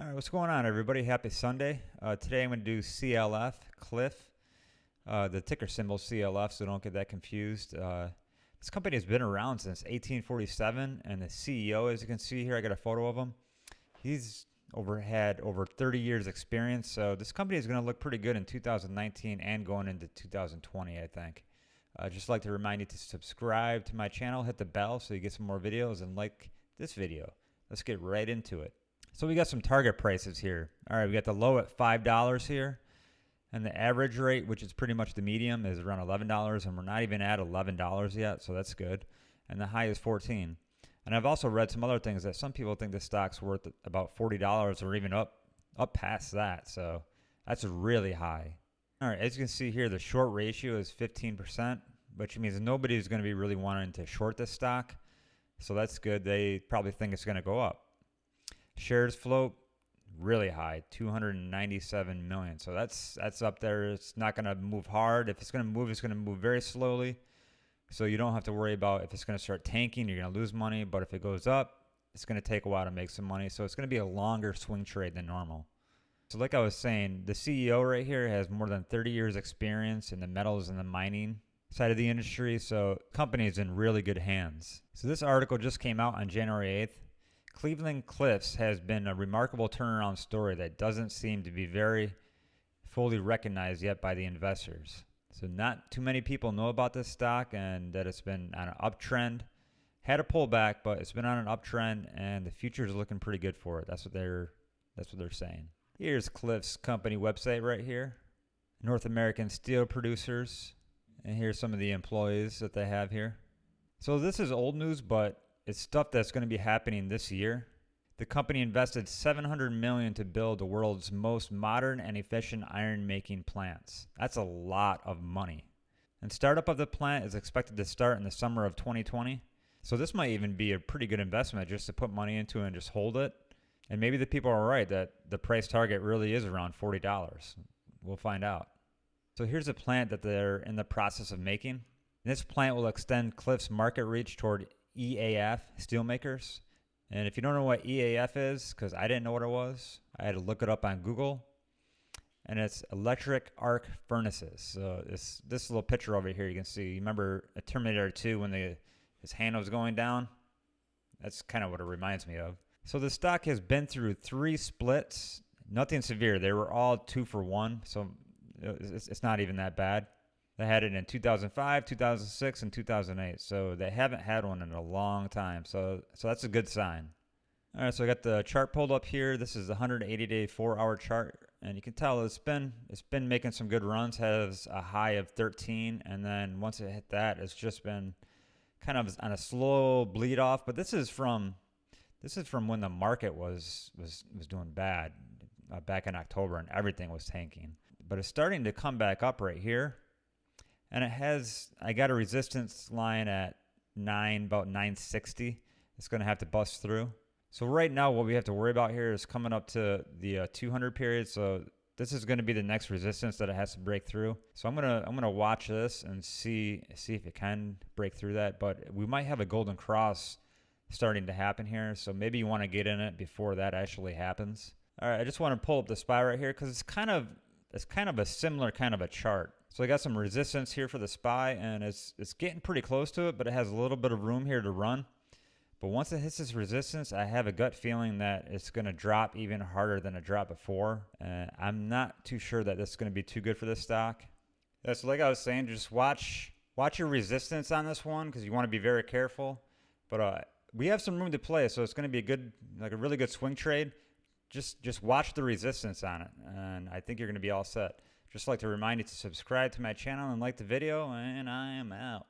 All right, what's going on, everybody? Happy Sunday. Uh, today I'm going to do CLF, Cliff, uh, the ticker symbol CLF, so don't get that confused. Uh, this company has been around since 1847, and the CEO, as you can see here, I got a photo of him. He's over had over 30 years experience, so this company is going to look pretty good in 2019 and going into 2020, I think. i just like to remind you to subscribe to my channel, hit the bell so you get some more videos, and like this video. Let's get right into it. So we got some target prices here. All right, we got the low at $5 here. And the average rate, which is pretty much the medium, is around $11. And we're not even at $11 yet, so that's good. And the high is 14 And I've also read some other things that some people think the stock's worth about $40 or even up up past that. So that's really high. All right, as you can see here, the short ratio is 15%, which means nobody's going to be really wanting to short this stock. So that's good. They probably think it's going to go up. Shares float really high, 297 million. So that's that's up there. It's not going to move hard. If it's going to move, it's going to move very slowly. So you don't have to worry about if it's going to start tanking, you're going to lose money. But if it goes up, it's going to take a while to make some money. So it's going to be a longer swing trade than normal. So like I was saying, the CEO right here has more than 30 years experience in the metals and the mining side of the industry. So company is in really good hands. So this article just came out on January 8th. Cleveland Cliffs has been a remarkable turnaround story that doesn't seem to be very fully recognized yet by the investors. So not too many people know about this stock and that it's been on an uptrend. Had a pullback, but it's been on an uptrend and the future is looking pretty good for it. That's what they're that's what they're saying. Here's Cliffs company website right here. North American steel producers. And here's some of the employees that they have here. So this is old news, but it's stuff that's going to be happening this year. The company invested 700 million to build the world's most modern and efficient iron making plants. That's a lot of money. And startup of the plant is expected to start in the summer of 2020. So this might even be a pretty good investment just to put money into and just hold it. And maybe the people are right that the price target really is around $40. We'll find out. So here's a plant that they're in the process of making. This plant will extend Cliff's market reach toward EAF steelmakers. And if you don't know what EAF is, because I didn't know what it was, I had to look it up on Google. And it's electric arc furnaces. So this this little picture over here, you can see. You remember a Terminator 2 when the his hand was going down? That's kind of what it reminds me of. So the stock has been through three splits. Nothing severe. They were all two for one. So uh, it's, it's not even that bad. They had it in 2005, 2006, and 2008. So they haven't had one in a long time. So so that's a good sign. All right, so I got the chart pulled up here. This is the 180-day, four-hour chart, and you can tell it's been it's been making some good runs. Has a high of 13, and then once it hit that, it's just been kind of on a slow bleed off. But this is from this is from when the market was was was doing bad uh, back in October, and everything was tanking. But it's starting to come back up right here and it has I got a resistance line at nine about 960 it's going to have to bust through. So right now what we have to worry about here is coming up to the uh, 200 period. So this is going to be the next resistance that it has to break through. So I'm gonna I'm gonna watch this and see see if it can break through that. But we might have a golden cross starting to happen here. So maybe you want to get in it before that actually happens. All right I just want to pull up the SPY right here because it's kind of it's kind of a similar kind of a chart so I got some resistance here for the SPY and it's, it's getting pretty close to it, but it has a little bit of room here to run. But once it hits this resistance, I have a gut feeling that it's going to drop even harder than it dropped before. And I'm not too sure that this is going to be too good for this stock. Yeah, so like I was saying, just watch watch your resistance on this one because you want to be very careful. But uh, we have some room to play, so it's going to be a good, like a really good swing trade. Just just watch the resistance on it, and I think you're going to be all set. Just like to remind you to subscribe to my channel and like the video, and I am out.